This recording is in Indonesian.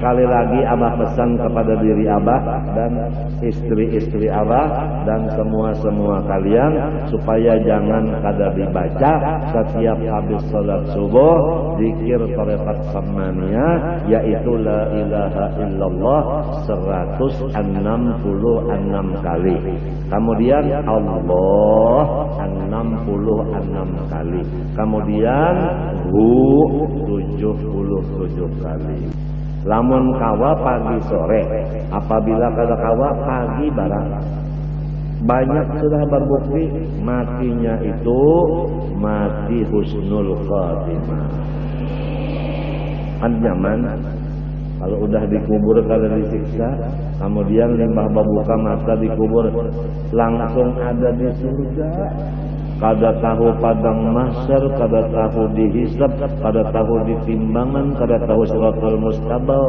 sekali lagi Abah pesan kepada diri Abah dan istri-istri Abah dan semua-semua kalian supaya jangan kada dibaca setiap habis salat subuh zikir tarekat samania yaitu la ilaha illallah 166 kali. Kemudian Allah 66 kali. Kemudian hu 77 kali. Lamun kawa pagi sore, apabila kada kawa pagi barang. Banyak sudah berbukti matinya itu mati husnul khatimah. Kan zaman kalau udah dikubur kalau disiksa, kemudian limbah babuka mata dikubur langsung ada di surga. Kada tahu padang mahsyar, kada tahu dihisab, kada tahu ditimbangan, kada tahu suratul mustabal.